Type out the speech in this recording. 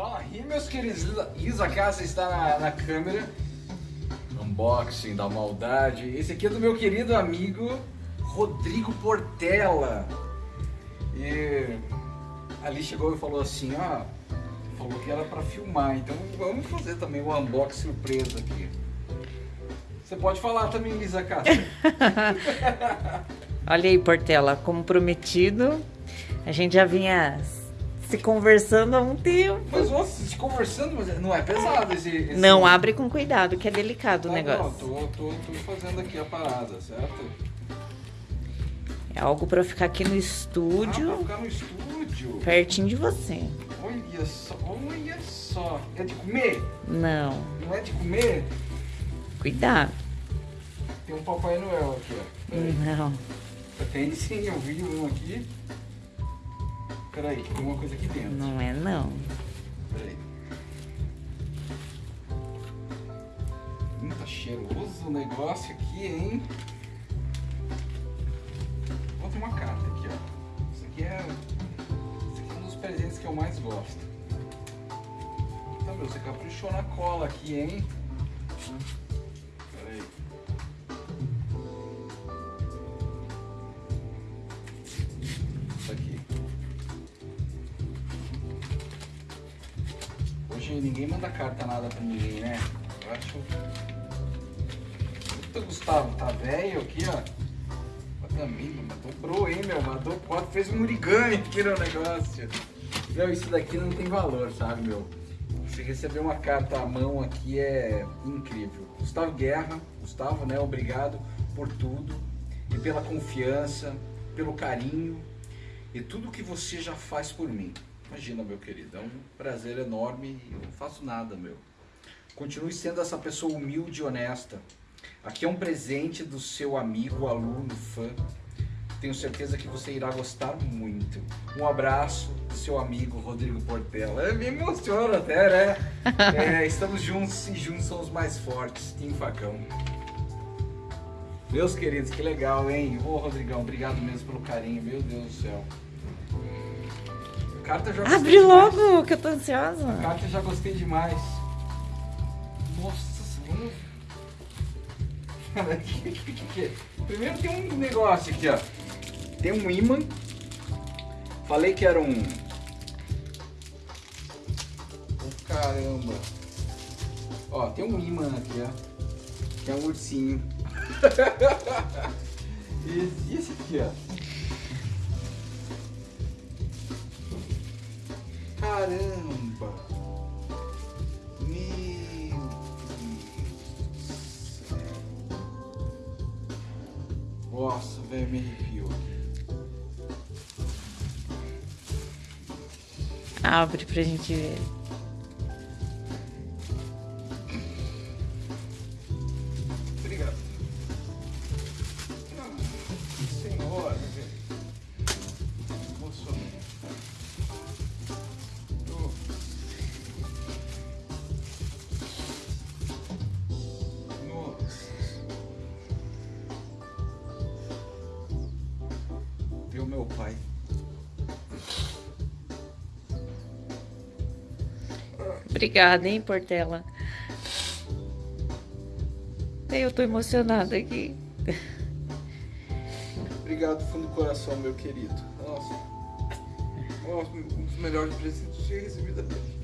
Fala aí, meus queridos. Isa Casa está na, na câmera. Unboxing da maldade. Esse aqui é do meu querido amigo Rodrigo Portela. E ali chegou e falou assim, ó, falou que era para filmar, então vamos fazer também o um unboxing surpresa aqui. Você pode falar também, Lisa Cássia. Olha aí, Portela, como prometido, a gente já vinha se conversando há um tempo. Mas nossa, se conversando, mas não é pesado esse. esse... Não, abre com cuidado, que é delicado tá o negócio. Não, tô, tô, tô fazendo aqui a parada, certo? É algo para ficar aqui no estúdio. Ah, pra ficar no estúdio. Pertinho de você. Olha só, olha só. É de comer? Não. Não é de comer? Cuidado. Tem um Papai Noel aqui, ó. Não. Tem sim, eu vi um aqui. Peraí, tem uma coisa aqui dentro. Não é não. Peraí. Hum, tá cheiroso o negócio aqui, hein? Vou ter uma carta aqui, ó. Isso aqui é. Isso aqui é um dos presentes que eu mais gosto. Então, meu, você caprichou na cola aqui, hein? Peraí. Hoje ninguém manda carta nada pra ninguém, né? Eu acho. Puta, Gustavo, tá velho aqui, ó. Também, mas dobrou, hein, meu? Mandou quatro, fez um murigane aqui no negócio. Meu, isso daqui não tem valor, sabe, meu? Você receber uma carta à mão aqui é incrível. Gustavo Guerra, Gustavo, né? Obrigado por tudo e pela confiança, pelo carinho e tudo que você já faz por mim. Imagina, meu querido, é um prazer enorme e eu não faço nada, meu. Continue sendo essa pessoa humilde e honesta. Aqui é um presente do seu amigo, aluno, fã. Tenho certeza que você irá gostar muito. Um abraço do seu amigo Rodrigo Portela. Eu me emociono até, né? É, estamos juntos e juntos somos mais fortes. Team Facão. Meus queridos, que legal, hein? Ô, Rodrigão, obrigado mesmo pelo carinho. Meu Deus do céu. Carta já Abre logo, demais. que eu tô ansiosa. A carta já gostei demais. Nossa, vamos... Primeiro tem um negócio aqui, ó. Tem um imã. Falei que era um... Oh, caramba. Ó, tem um imã aqui, ó. Que é um ursinho. e esse aqui, ó. Caramba! Meu Deus do céu. Nossa, velho, me arrepiou. Abre pra gente ver. Viu meu pai? Obrigada, hein, Portela. Eu tô emocionada aqui. Obrigado fundo do coração, meu querido. Nossa. Nossa, um dos melhores presentes que eu tinha recebido da vida.